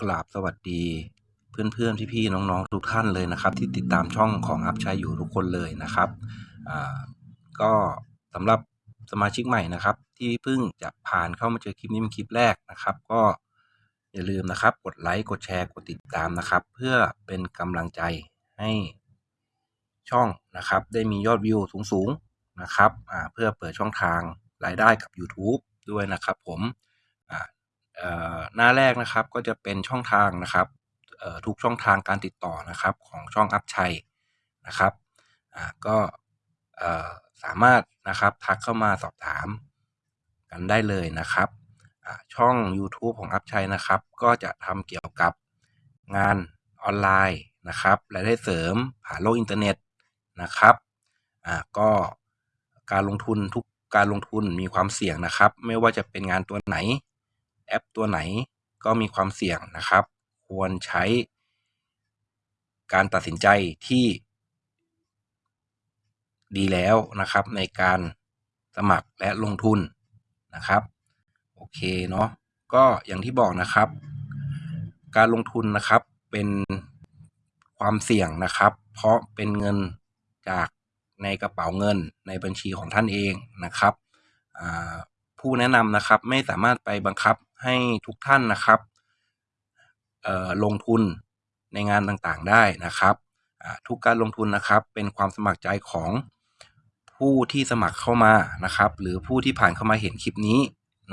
กราบสวัสดี เพื่อนๆ พี่ๆ น้องๆ ทุกท่านเลยนะครับ ที่ติดตามช่องของอัพชัยอยู่ทุกคนเลยนะครับอ่าก็สำหรับสมาชิกใหม่นะครับ ที่เพิ่งจะผ่านเข้ามาเจอคลิปนี้เป็นคลิปแรกนะครับ ก็อย่าลืมนะครับ กดไลค์กดแชร์กดติดตามนะครับ เพื่อเป็นกำลังใจให้ช่องนะครับ ได้มียอดวิวสูงๆนะครับเพื่อเปิดช่องทางรายได้กับ YouTube ด้วยนะครับผม เอ่อหน้าแรกนะครับก็จะเป็นช่องทางนะครับเอ่อทุกช่องทางการติดต่อนะครับของช่องอัพชัยนะครับอ่าก็เอ่อสามารถนะครับทักเข้ามาสอบถามกันได้เลยนะครับอ่าช่อง YouTube ของอัพชัยนะครับ ก็จะทำเกี่ยวกับงานออนไลน์นะครับรายได้เสริมผ่านโลกอินเทอร์เน็ตนะครับอ่าก็การลงทุนทุกการลงทุนมีความเสี่ยงนะครับ ไม่ว่าจะเป็นงานตัวไหน แอปตัวไหนก็มีความเสี่ยงนะครับ ควรใช้ การตัดสินใจที่ ดีแล้วนะครับ ในการสมัครและลงทุนนะครับ โอเคเนาะก็อย่างที่บอกนะครับ การลงทุนนะครับเป็นความเสี่ยงนะครับ เพราะเป็นเงินจากในกระเป๋าเงินในบัญชีของท่านเองนะครับ ผู้แนะนำนะครับไม่สามารถไปบังคับ ให้ทุกท่านนะครับลงทุนในงานต่างๆได้นะครับทุกการลงทุนนะครับเป็นความสมัครใจของผู้ที่สมัครเข้ามานะครับ หรือผู้ที่ผ่านเข้ามาเห็นคลิปนี้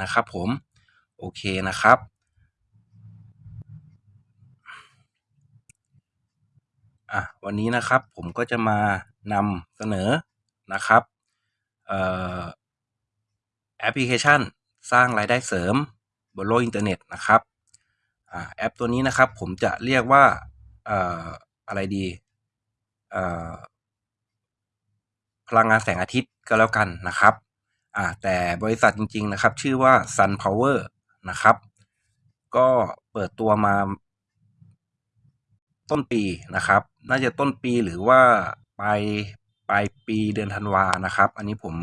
นะครับผมโอเคนะครับ อะวันนี้นะครับผมก็จะมานำเสนอนะครับแอปพลิเคชัน สร้างรายได้เสริม บนโลกอินเทอร์เน็ตนะครับอแอปตัวนี้นะครับผมจะเรียกว่าอะไรดีพลังงานแสงอาทิตย์ก็แล้วกันนะครับแต่บริษัทจริง ๆ นะครับ ชื่อว่า Sun Power นะครับ ก็เปิดตัวมาต้นปีนะครับ น่าจะต้นปีหรือว่าปลายปลายปีเดือนธันวานะครับ อันนี้ผม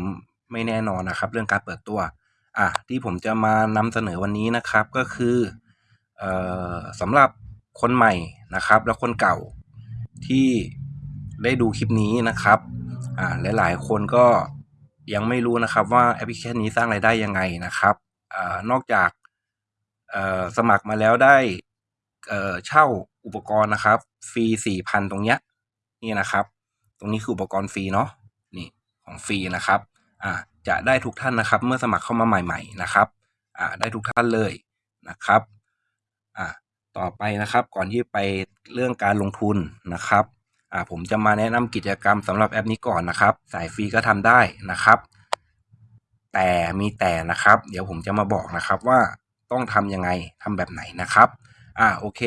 ไม่แน่นอนนะครับ เรื่องการเปิดตัว อะที่ผมจะมานำเสนอวันนี้นะครับก็คือออสำหรับคนใหม่นะครับ และคนเก่าที่ได้ดูคลิปนี้นะครับอ่าหลายๆ คนก็ยังไม่รู้นะครับว่าแอปพลิเคชันนี้สร้างรายได้ยังไงนะครับอ่านอกจากสมัครมาแล้วได้เช่าอุปกรณ์นะครับ ฟรีสี่พันตรงเนี้ยนี่นะครับ ตรงนี้คืออุปกรณ์ฟรีเนาะนี่ของฟรีนะครับอ่า จะได้ทุกท่านนะครับ เมื่อสมัครเข้ามาใหม่ ๆ นะครับอ่าได้ทุกท่านเลยนะครับอ่าต่อไปนะครับก่อนที่ไปเรื่องการลงทุนนะครับอ่าผมจะมาแนะนำกิจกรรมสำหรับแอปนี้ก่อนนะครับ สายฟรีก็ทำได้นะครับ แต่มีแต่นะครับ เดี๋ยวผมจะมาบอกนะครับว่าต้องทำยังไงทำแบบไหนนะครับอ่าโอเค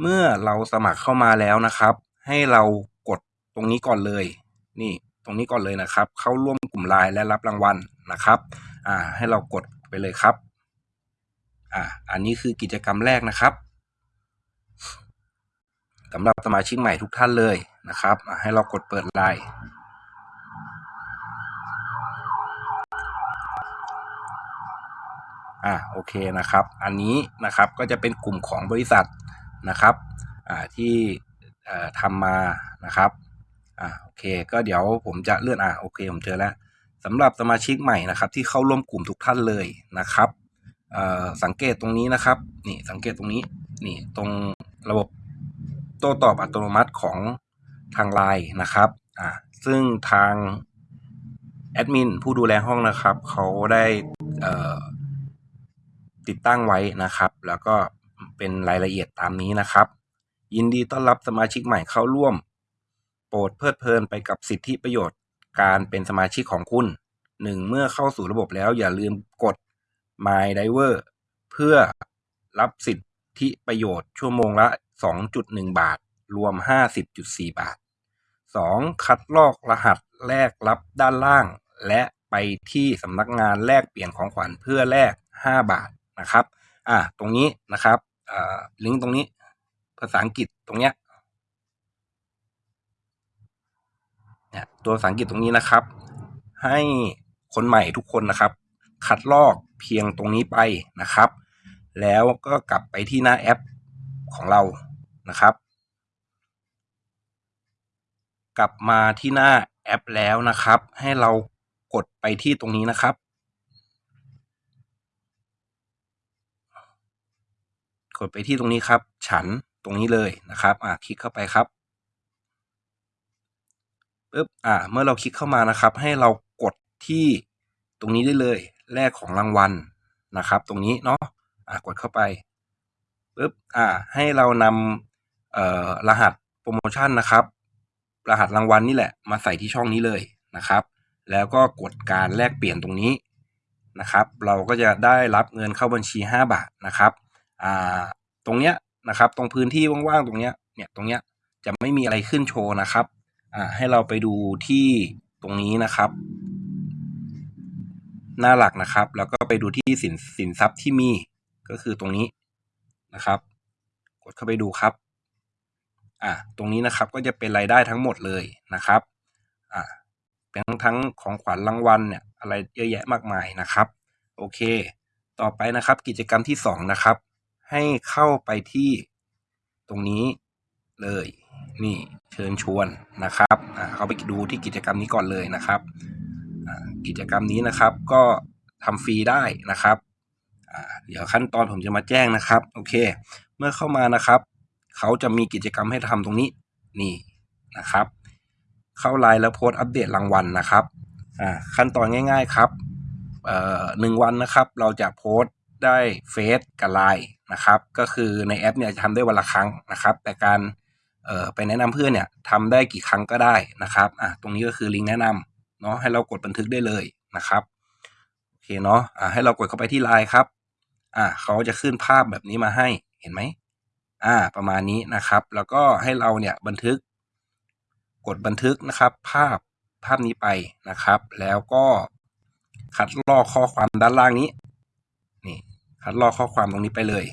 เมื่อเราสมัครเข้ามาแล้วนะครับ ให้เรากดตรงนี้ก่อนเลย นี่ ตรงนี้ก่อนเลยนะครับ เข้าร่วมกลุ่มไลน์และรับรางวัลนะครับอ่าให้เรากดไปเลยครับอ่าอันนี้คือกิจกรรมแรกนะครับสำหรับสมาชิกใหม่ทุกท่านเลยนะครับ ให้เรากดเปิดไลน์อ่าโอเคนะครับ อันนี้นะครับก็จะเป็นกลุ่มของบริษัทนะครับอ่าที่ทำมานะครับ อ่าโอเค ก็เดี๋ยวผมจะเลื่อนอ่าโอเค ผมเจอแล้วสำหรับสมาชิกใหม่นะครับที่เข้าร่วมกลุ่มทุกท่านเลยนะครับสังเกตตรงนี้นะครับนี่สังเกตตรงนี้นี่ตรงระบบโต้ตอบอัตโนมัติของทางไลน์นะครับอ่าซึ่งทางแอดมินผู้ดูแลห้องนะครับเขาได้ติดตั้งไว้นะครับ แล้วก็เป็นรายละเอียดตามนี้นะครับ ยินดีต้อนรับสมาชิกใหม่เข้าร่วม โปรดเพลิดเพลินไปกับสิทธิประโยชน์การเป็นสมาชิกของคุณหนึ่งเมื่อเข้าสู่ระบบแล้วอย่าลืมกด My Diver เพื่อรับสิทธิประโยชน์ชั่วโมงละ 2.1 บาท รวม 50.4 บาท 2. คัดลอกรหัสแลกรับด้านล่าง และไปที่สำนักงานแลกเปลี่ยนของขวัญเพื่อแลก 5 บาทนะครับ อ่า ตรงนี้นะครับอ่าลิงก์ตรงนี้ ภาษาอังกฤษตรงเนี้ย เนี่ยตัวภาษาอังกฤษตรงนี้นะครับ ให้คนใหม่ทุกคนนะครับ คัดลอกเพียงตรงนี้ไปนะครับ แล้วก็กลับไปที่หน้าแอปของเรานะครับ กลับมาที่หน้าแอปแล้วนะครับ ให้เรากดไปที่ตรงนี้นะครับ กดไปที่ตรงนี้ครับ ฉันตรงนี้เลยนะครับ อ่าคลิกเข้าไปครับ ปึ๊บ อ่า เมื่อเราคลิกเข้ามานะครับ ให้เรากดที่ตรงนี้ได้เลย แลกของรางวัลนะครับ ตรงนี้เนาะ อ่ากดเข้าไปปึ๊บ อ่า ให้เรานำเอ่อรหัสโปรโมชั่นนะครับ รหัสรางวัลนี่แหละ มาใส่ที่ช่องนี้เลยนะครับ แล้วก็กดการแลกเปลี่ยนตรงนี้นะครับ เราก็จะได้รับเงินเข้าบัญชี 5 บาทนะครับ อ่า ตรงเนี้ยนะครับ ตรงพื้นที่ว่างๆ ตรงเนี้ย เนี่ย ตรงเนี้ย จะไม่มีอะไรขึ้นโชว์นะครับ ให้เราไปดูที่ตรงนี้นะครับ หน้าหลักนะครับ แล้วก็ไปดูที่สินสินทรัพย์ที่มีก็คือตรงนี้นะครับ กดเข้าไปดูครับอ่าตรงนี้นะครับก็จะเป็นรายได้ทั้งหมดเลยนะครับอ่าเป็นทั้งทั้งของขวัญรางวัลเนี่ยอะไรเยอะแยะมากมายนะครับ โอเค ต่อไปนะครับกิจกรรมที่สองนะครับ ให้เข้าไปที่ตรงนี้เลย นี่เชิญชวนนะครับเข้าไปดูที่กิจกรรมนี้ก่อนเลยนะครับกิจกรรมนี้นะครับก็ทำฟรีได้นะครับเดี๋ยวขั้นตอนผมจะมาแจ้งนะครับโอเค เมื่อเข้ามานะครับเขาจะมีกิจกรรมให้ทำตรงนี้นี่นะครับ เข้าไลน์แล้วโพสต์อัปเดตรางวัลนะครับขั้นตอนง่าย ๆครับหนึ่งวันนะครับ เราจะโพสต์ได้เฟซกับไลน์นะครับ ก็คือในแอปเนี่ยจะทำได้วันละครั้งนะครับ แต่การ ไปแนะนำเพื่อนเนี่ยทำได้กี่ครั้งก็ได้นะครับอะตรงนี้ก็คือลิงก์แนะนำเนาะให้เรากดบันทึกได้เลยนะครับโอเคเนาะอ่าให้เรากดเข้าไปที่ไลน์ครับอ่าเขาจะขึ้นภาพแบบนี้มาให้เห็นไหมอ่าประมาณนี้นะครับ แล้วก็ให้เราเนี่ยบันทึก กดบันทึกนะครับ ภาพภาพนี้ไปนะครับ แล้วก็คัดลอกข้อความด้านล่างนี้นี่คัดลอกข้อความตรงนี้ไปเลย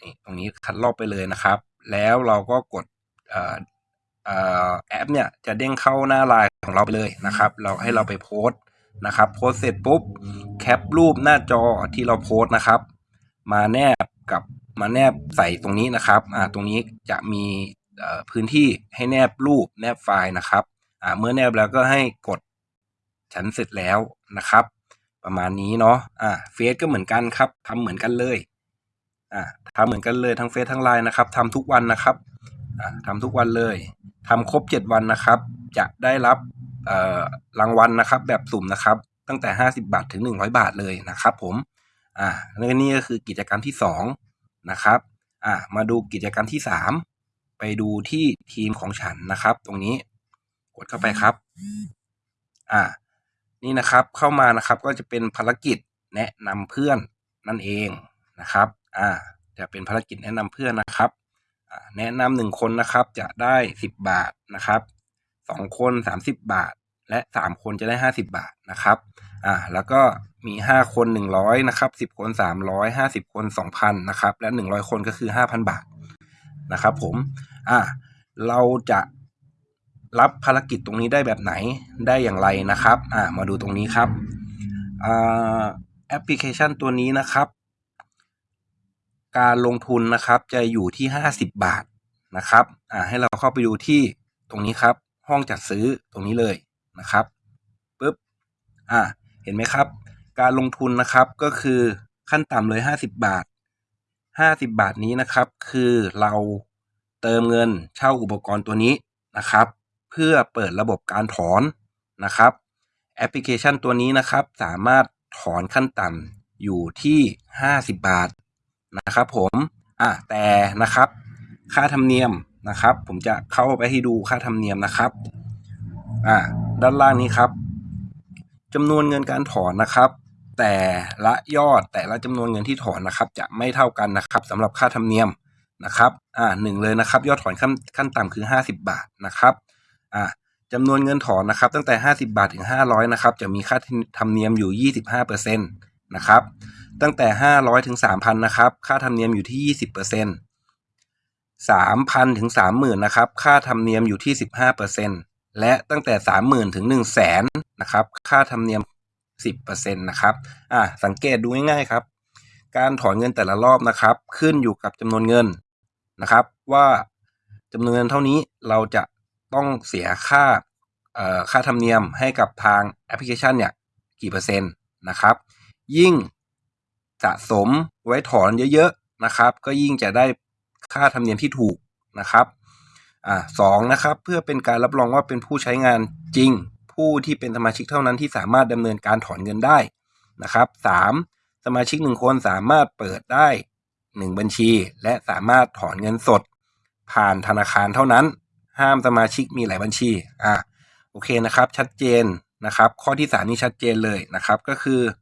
นี่ตรงนี้คัดลอกไปเลยนะครับ แล้วเราก็กดออแอปเนี่ยจะเด้งเข้าหน้าไลน์ของเราไปเลยนะครับ เราให้เราไปโพสต์นะครับ โพสเสร็จปุ๊บแคปรูปหน้าจอที่เราโพสต์นะครับ มาแนบกับมาแนบใส่ตรงนี้นะครับอ่าตรงนี้จะมีพื้นที่ให้แนบรูปแนบไฟล์นะครับอ่าเมื่อแนบแล้วก็ให้กดฉันเสร็จแล้วนะครับ ประมาณนี้เนาะอ่าเฟซก็เหมือนกันครับทำเหมือนกันเลยอ่า ทำเหมือนกันเลยทั้งเฟซทั้งไลน์นะครับทำทุกวันนะครับอ่าทำทุกวันเลยทำครบเจ็ดวันนะครับ จะได้รับรางวัลนะครับ แบบสุ่มนะครับ ตั้งแต่ห้าสิบาทถึงหนึ่งร้อยบาทเลยนะครับผมอ่าและนี่ก็คือกิจกรรมที่สองนะครับอ่ามาดูกิจกรรมที่สามไปดูที่ทีมของฉันนะครับ ตรงนี้กดเข้าไปครับอ่านี่นะครับเข้ามานะครับก็จะเป็นภารกิจแนะนำเพื่อนนั่นเองนะครับ อ่า จะเป็นภารกิจแนะนำเพื่อนนะครับ แนะนำหนึ่งคนนะครับจะได้สิบบาทนะครับสองคนสามสิบบาท และสามคนจะได้ห้าสิบบาทนะครับอ่าแล้วก็มีห้าคนหนึ่งร้อยนะครับสิบคนสามร้อยห้าสิบคนสองพันนะครับและหนึ่งร้อยคนก็คือห้าพันบาทนะครับผมอ่าเราจะรับภารกิจตรงนี้ได้แบบไหนได้อย่างไรนะครับอ่ามาดูตรงนี้ครับอ่าแอปพลิเคชันตัวนี้นะครับ การลงทุนนะครับจะอยู่ที่ห้าสิบบาทนะครับอ่าให้เราเข้าไปดูที่ตรงนี้ครับ ห้องจัดซื้อตรงนี้เลยนะครับปึ๊บอ่าเห็นไหมครับ การลงทุนนะครับก็คือขั้นต่ำเลยห้าสิบบาทห้าสิบบาทนี้นะครับ คือเราเติมเงินเช่าอุปกรณ์ตัวนี้นะครับ เพื่อเปิดระบบการถอนนะครับแอปพลิเคชันตัวนี้นะครับ สามารถถอนขั้นต่ำอยู่ที่ห้าสิบบาท นะครับผมอะแต่นะครับ ค่าธรรมเนียมนะครับ ผมจะเข้าไปให้ดูค่าธรรมเนียมนะครับอ่าด้านล่างนี้ครับจำนวนเงินการถอนนะครับ แต่ละยอดแต่ละจำนวนเงินที่ถอนนะครับ จะไม่เท่ากันนะครับสำหรับค่าธรรมเนียมนะครับอ่าหนึ่งเลยนะครับ ยอดถอนขั้นขั้นต่ำคือห้าสิบาทนะครับอ่าจำนวนเงินถอนนะครับ ตั้งแต่ห้าสิบาทถึงห้าร้อยนะครับจะมีค่าธรรมเนียมอยู่ยี่สิบห้าเปอร์เซ็ นะครับ ตั้งแต่ห้าร้อยถึงสามพันนะครับ ค่าธรรมเนียมอยู่ที่ยี่สิบเปอร์เซ็นต์สามพันถึงสามหมื่นนะครับ ค่าธรรมเนียมอยู่ที่สิบห้าเปอร์เซ็นต์และตั้งแต่สามหมื่นถึงหนึ่งแสนนะครับ ค่าธรรมเนียมสิบเปอร์เซ็นต์นะครับ อ่าสังเกตดูง่ายๆครับ การถอนเงินแต่ละรอบนะครับ ขึ้นอยู่กับจำนวนเงินนะครับ ว่าจำนวนเงินเท่านี้เราจะต้องเสียค่าเอ่อค่าธรรมเนียมให้กับทางแอปพลิเคชันเนี่ยกี่เปอร์เซ็นต์นะครับ ยิ่งสะสมไว้ถอนเยอะๆนะครับ ก็ยิ่งจะได้ค่าธรรมเนียมที่ถูกนะครับอ่าสองนะครับ เพื่อเป็นการรับรองว่าเป็นผู้ใช้งานจริง ผู้ที่เป็นสมาชิกเท่านั้นที่สามารถดำเนินการถอนเงินได้นะครับสามสมาชิกหนึ่งคนสามารถเปิดได้หนึ่งบัญชี และสามารถถอนเงินสด ผ่านธนาคารเท่านั้น ห้ามสมาชิกมีหลายบัญชีอ่าโอเคนะครับ ชัดเจนนะครับ ข้อที่สามนี่ชัดเจนเลยนะครับ ก็คือเอ่อ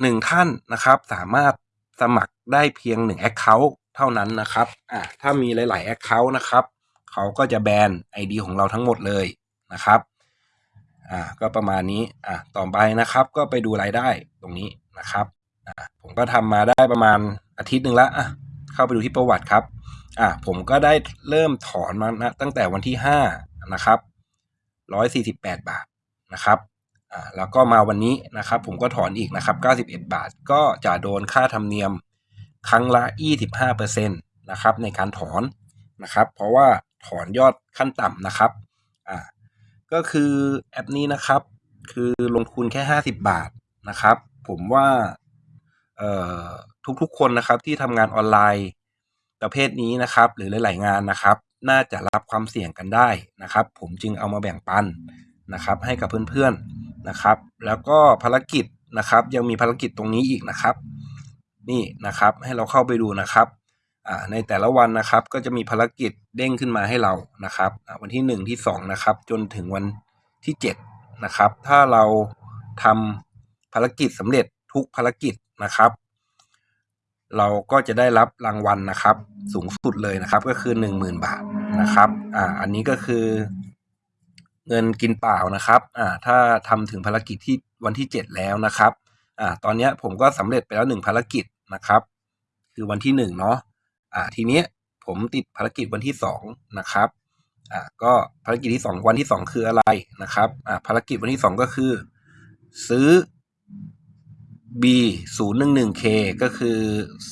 หนึ่งท่านนะครับ สามารถสมัครได้เพียงหนึ่ง Account เท่านั้นนะครับอ่าถ้ามีหลาย ๆ Account นะครับเขาก็จะแบน ID ของเราทั้งหมดเลยนะครับอ่าก็ประมาณนี้อ่าต่อไปนะครับก็ไปดูรายได้ตรงนี้นะครับอ่าผมก็ทำมาได้ประมาณอาทิตย์หนึ่งละอะเข้าไปดูที่ประวัติครับอ่าผมก็ได้เริ่มถอนมานะตั้งแต่วันที่ห้านะครับร้อยสี่สิบแปดบาทนะครับ อ่าแล้วก็มาวันนี้นะครับ ผมก็ถอนอีกนะครับเก้าสิบเอ็ดบาท ก็จะโดนค่าธรรมเนียมครั้งละยี่สิบห้าเปอร์เซ็นต์นะครับในการถอนนะครับ เพราะว่าถอนยอดขั้นต่ำนะครับอ่าก็คือแอปนี้นะครับ คือลงทุนแค่ 50 บาทนะครับ ผมว่าเอ่อทุกๆคนนะครับที่ทำงานออนไลน์ประเภทนี้นะครับ หรือหลาย ๆ งานนะครับ น่าจะรับความเสี่ยงกันได้นะครับ ผมจึงเอามาแบ่งปันนะครับ ให้กับเพื่อน ๆ นะครับ แล้วก็ภารกิจนะครับ ยังมีภารกิจตรงนี้อีกนะครับ นี่นะครับให้เราเข้าไปดูนะครับในแต่ละวันนะครับก็จะมีภารกิจเด้งขึ้นมาให้เรานะครับ วันที่หนึ่งที่สองนะครับ จนถึงวันที่เจ็ดนะครับ ถ้าเราทำภารกิจสำเร็จทุกภารกิจนะครับ เราก็จะได้รับรางวัลนะครับ สูงสุดเลยนะครับ ก็คือหนึ่งหมื่นบาทนะครับอ่าอันนี้ก็คือ เงินกินเปล่านะครับอ่าถ้าทำถึงภารกิจที่วันที่เจ็ดแล้วนะครับอ่าตอนนี้ผมก็สำเร็จไปแล้วหนึ่งภารกิจนะครับ คือวันที่หนึ่งเนาะอ่าทีเนี้ยผมติดภารกิจวันที่สองนะครับอ่าก็ภารกิจที่สองวันที่สองคืออะไรนะครับอ่าภารกิจวันที่สองก็คือ ซื้อ B 0 1 1 K ก็คือ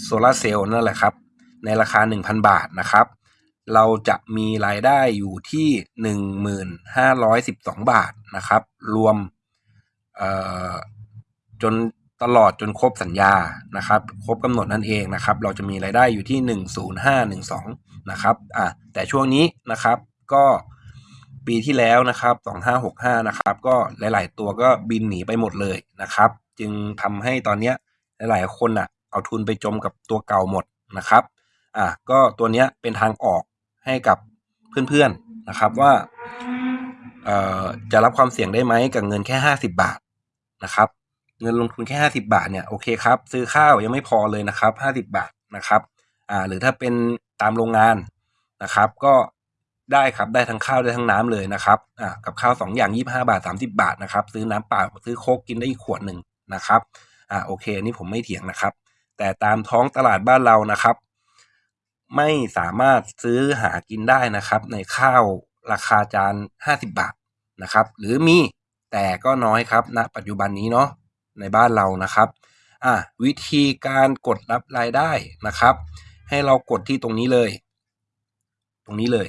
โซลาเซลล์นั่นแหละครับ ในราคา 1,000 บาทนะครับ เราจะมีรายได้อยู่ที่ 1,512 บาทนะครับ รวมจนตลอดจนครบสัญญานะครับ ครบกำหนดนั่นเองนะครับ เราจะมีรายได้อยู่ที่ 10512 นะครับอะแต่ช่วงนี้นะครับก็ปีที่แล้วนะครับ 2565 นะครับ ก็หลาย ๆ ตัวก็บินหนีไปหมดเลยนะครับ จึงทำให้ตอนเนี้ยหลาย ๆ คนอะเอาทุนไปจมกับตัวเก่าหมดนะครับอะก็ตัวเนี้ยเป็นทางออก ให้กับเพื่อนๆนะครับว่าจะรับความเสี่ยงได้ไหมกับเงินแค่ 50 บาทนะครับ เงินลงทุนแค่ 50 บาทเนี่ยโอเคครับ ซื้อข้าวยังไม่พอเลยนะครับ 50 บาทนะครับอ่าหรือถ้าเป็นตามโรงงานนะครับ ก็ได้ครับได้ทั้งข้าวได้ทั้งน้ำเลยนะครับอ่ากับข้าวสองอย่าง 25 บาท 30 บาทนะครับ ซื้อน้ำเปล่าซื้อโคกกินได้อีกขวดหนึ่งนะครับอ่าโอเคอันนี่ผมไม่เถียงนะครับ แต่ตามท้องตลาดบ้านเรานะครับ ไม่สามารถซื้อหากินได้นะครับ ในข้าวราคาจาน 50 บาทนะครับ หรือมีแต่ก็น้อยครับณปัจจุบันนี้เนาะในบ้านเรานะครับอะวิธีการกดรับรายได้นะครับ ให้เรากดที่ตรงนี้เลย ตรงนี้เลย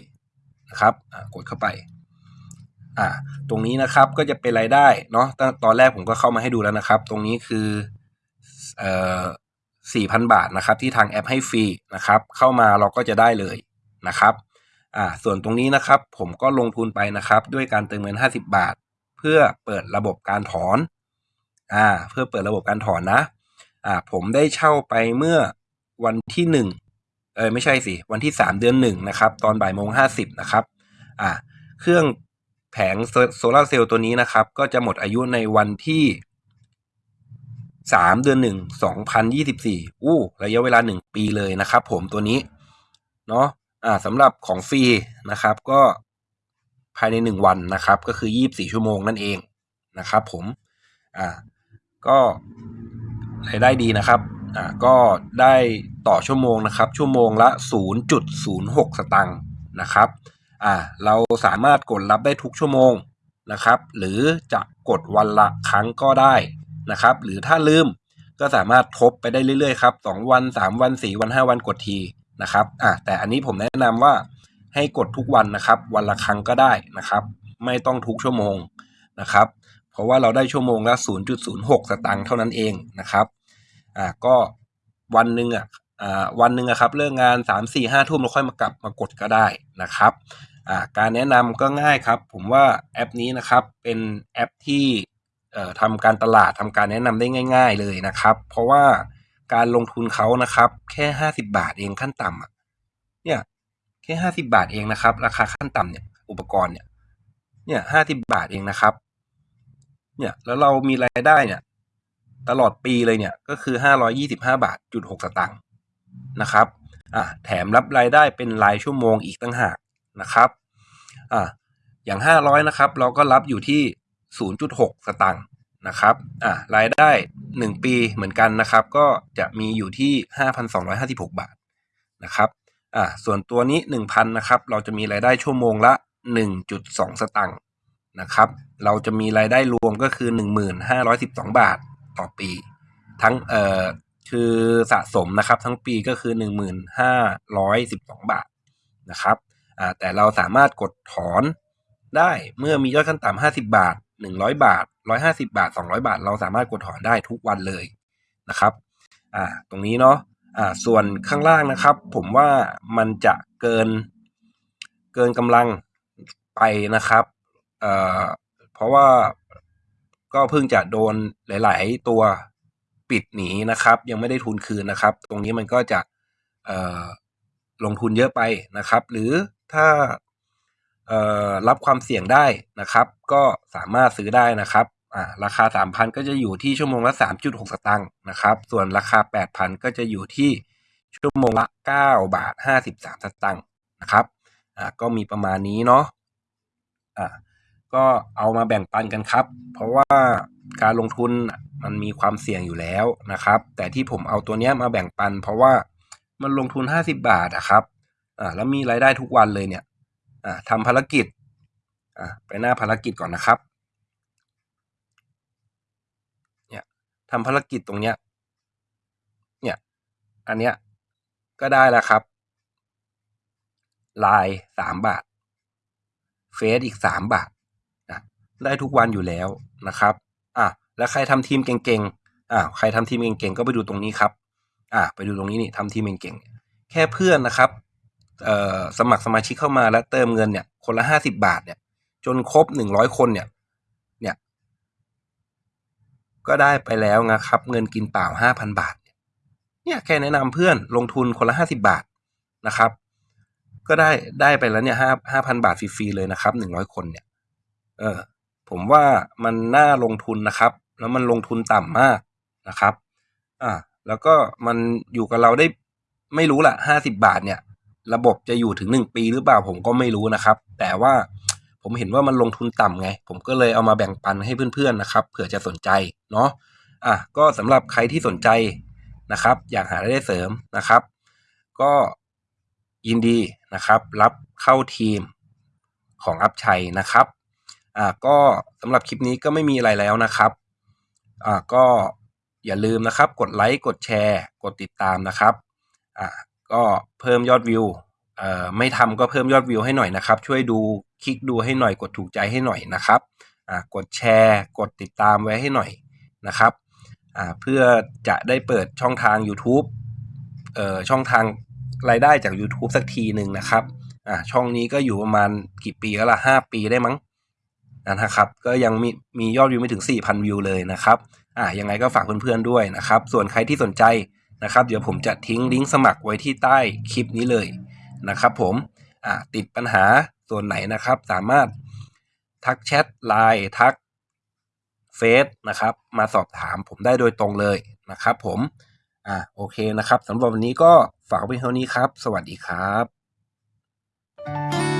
นะครับกดเข้าไปอะตรงนี้นะครับก็จะเป็นรายได้เนาะตตอนแรกผมก็เข้ามาให้ดูแล้วนะครับ ตรงนี้คือเอ่อ สี่พันบาทนะครับที่ทางแอปให้ฟรีนะครับเข้ามาเราก็จะได้เลยนะครับอ่าส่วนตรงนี้นะครับผมก็ลงทุนไปนะครับด้วยการเติมเงิน 50 บาท เพื่อเปิดระบบการถอนอ่าเพื่อเปิดระบบการถอนนะอ่าผมได้เช่าไปเมื่อวันที่หนึ่งเออไม่ใช่สิ วันที่สามเดือนหนึ่งนะครับตอนบ่ายโมงห้าสิบนะครับอ่าเครื่องแผงโซลาเซลล์ตัวนี้นะครับก็จะหมดอายุในวันที่ สามเดือนหนึ่งสองพันยี่สิบสี่อู้ ระยะเวลาหนึ่งปีเลยนะครับผมตัวนี้ เนาะอ่าสำหรับของฟรีนะครับก็ภายในหนึ่งวันนะครับ ก็คือยี่บสี่ชั่วโมงนั่นเองนะครับผม อ่า ก็รายได้ดีนะครับ อ่า ก็ได้ต่อชั่วโมงนะครับ ชั่วโมงละ 0.06 สตังค์นะครับ อ่า เราสามารถกดรับได้ทุกชั่วโมงนะครับ หรือจะกดวันละครั้งก็ได้ นะครับ หรือถ้าลืมก็สามารถทบไปได้เรื่อยๆครับสองวันสามวันสี่วันห้าวันกดทีนะครับอะแต่อันนี้ผมแนะนำว่าให้กดทุกวันนะครับ วันละครั้งก็ได้นะครับ ไม่ต้องทุกชั่วโมงนะครับ เพราะว่าเราได้ชั่วโมงละ 0.06 สตางค์เท่านั้นเองนะครับอ่าก็วันหนึ่งอะอ่าวันหนึ่งครับเลิกงาน 3 4 5ทุ่มเราค่อยมากลับมากดก็ได้นะครับอ่าการแนะนำก็ง่ายครับ ผมว่าแอปนี้นะครับเป็นแอปที่ ทำการตลาดทำการแนะนำได้ง่าย ๆเลยนะครับ เพราะว่าการลงทุนเขานะครับ แค่50บาทเองขั้นต่ำอะเนี่ยแค่50บาทเองนะครับ ราคาขั้นต่ำเนี่ย อุปกรณ์เนี่ย เนี่ย50บาทเองนะครับ เนี่ยแล้วเรามีรายได้เนี่ย ตลอดปีเลยเนี่ยก็คือ525บห้าบาทจุด6สตางค์นะครับอ่าแถมรับรายได้เป็นรายชั่วโมงอีกตั้งหากนะครับอ่าอย่าง500นะครับ เราก็รับอยู่ที่ 0.6 สตางค์นะครับอ่ารายได้ 1 ปีเหมือนกันนะครับ ก็จะมีอยู่ที่ 5,256 บาทนะครับอ่าส่วนตัวนี้ 1,000นะครับ เราจะมีรายได้ชั่วโมงละ 1.2 สตางค์นะครับ เราจะมีรายได้รวมก็คือ 1,512 บาทต่อปี ทั้งเอ่อคือสะสมนะครับทั้งปีก็คือ 1,512 บาทนะครับอ่าแต่เราสามารถกดถอนได้เมื่อมียอดขั้นต่ำ50 บาท 100 บาท 150 บาท 200 บาท เราสามารถกดถอนได้ทุกวันเลยนะครับอ่าตรงนี้เนาะอ่าส่วนข้างล่างนะครับ ผมว่ามันจะเกินเกินกำลังไปนะครับเอ่อเพราะว่าก็เพิ่งจะโดนหลาย ๆ ตัวปิดหนีนะครับ ยังไม่ได้ทุนคืนนะครับ ตรงนี้มันก็จะเอ่อลงทุนเยอะไปนะครับ หรือถ้า รับความเสี่ยงได้นะครับ ก็สามารถซื้อได้นะครับอ่าราคา 3,000 ก็จะอยู่ที่ชั่วโมงละ 3.6 สตางค์นะครับ ส่วนราคา 8,000 ก็จะอยู่ที่ชั่วโมงละ 9 บาท 53 สตางค์นะครับอ่าก็มีประมาณนี้เนาะอ่าก็เอามาแบ่งปันกันครับ เพราะว่าการลงทุนมันมีความเสี่ยงอยู่แล้วนะครับ แต่ที่ผมเอาตัวเนี้ยมาแบ่งปัน เพราะว่ามันลงทุน 50 บาทอะครับอ่าแล้วมีรายได้ทุกวันเลยเนี่ย ทำภารกิจอ่าไปหน้าภารกิจก่อนนะครับเนี่ยทำภารกิจตรงเนี้ยเนี่ยอันเนี้ยก็ได้แล้วครับลน์สามบาท เฟซอีกสามบาทนะได้ทุกวันอยู่แล้วนะครับอะแล้วใครทำทีมเก่งๆอ่าใครทำทีมเก่งๆก็ไปดูตรงนี้ครับอ่าไปดูตรงนี้นี่ทำทีมเก่งๆแค่เพื่อนนะครับ สมัครสมาชิกเข้ามาแล้วเติมเงินเนี่ยคนละห้าสิบาทเนี่ย จนครบหนึ่งร้อยคนเนี่ย เนี่ย ก็ได้ไปแล้วนะครับ เงินกินเปล่าห้าพันบาท เนี่ยแค่แนะนำเพื่อนลงทุนคนละห้าสิบาทนะครับ ก็ได้ได้ไปแล้วเนี่ยห้าห้าพันบาทฟรีๆเลยนะครับหนึ่งร้อยคนเนี่ย เออ ผมว่ามันน่าลงทุนนะครับ แล้วมันลงทุนต่ำมากนะครับ อ่า แล้วก็มันอยู่กับเราได้ไม่รู้ละห้าสิบาทเนี่ย ระบบจะอยู่ถึงหนึ่งปีหรือเปล่าผมก็ไม่รู้นะครับ แต่ว่าผมเห็นว่ามันลงทุนต่ำไง ผมก็เลยเอามาแบ่งปันให้เพื่อนๆนะครับเผื่อจะสนใจเนาะอะก็สำหรับใครที่สนใจนะครับ อยากหารายได้เสริมนะครับ ก็ยินดีนะครับ รับเข้าทีมของอัพชัยนะครับอ่าก็สำหรับคลิปนี้ก็ไม่มีอะไรแล้วนะครับอ่าก็อย่าลืมนะครับ กดไลค์กดแชร์ กดติดตามนะครับอ่า ก็เพิ่มยอดวิวเอ่อไม่ทำก็เพิ่มยอดวิวให้หน่อยนะครับ ช่วยดูคลิกดูให้หน่อยกดถูกใจให้หน่อยนะครับอ่ากดแชร์ กดติดตามไว้ให้หน่อยนะครับอ่าเพื่อจะได้เปิดช่องทาง YouTube เอ่อช่องทางรายได้จาก YouTube สักทีหนึ่งนะครับอ่าช่องนี้ก็อยู่ประมาณกี่ปีแล้วล่ะห้าปีได้มั้งนะครับ ก็ยังมีมียอดวิวไม่ถึง 4,000 วิวเลยนะครับอ่ายังไงก็ฝากเพื่อนๆด้วยนะครับ ส่วนใครที่สนใจ นะครับ เดี๋ยวผมจะทิ้งลิงก์สมัครไว้ที่ใต้คลิปนี้เลยนะครับ ผมติดปัญหาส่วนไหนนะครับ สามารถทักแชทไลน์ทักเฟซนะครับ มาสอบถามผมได้โดยตรงเลยนะครับ ผมอ่าโอเคนะครับสำหรับวันนี้ก็ฝากไว้เท่านี้ครับ สวัสดีครับ